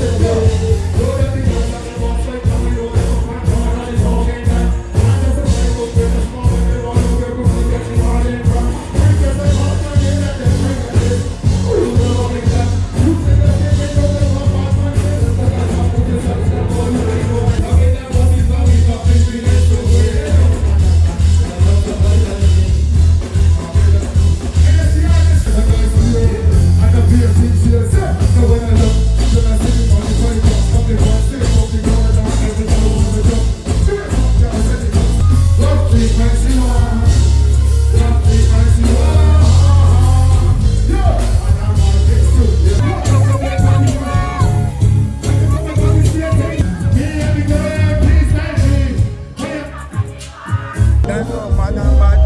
today. I don't Bad.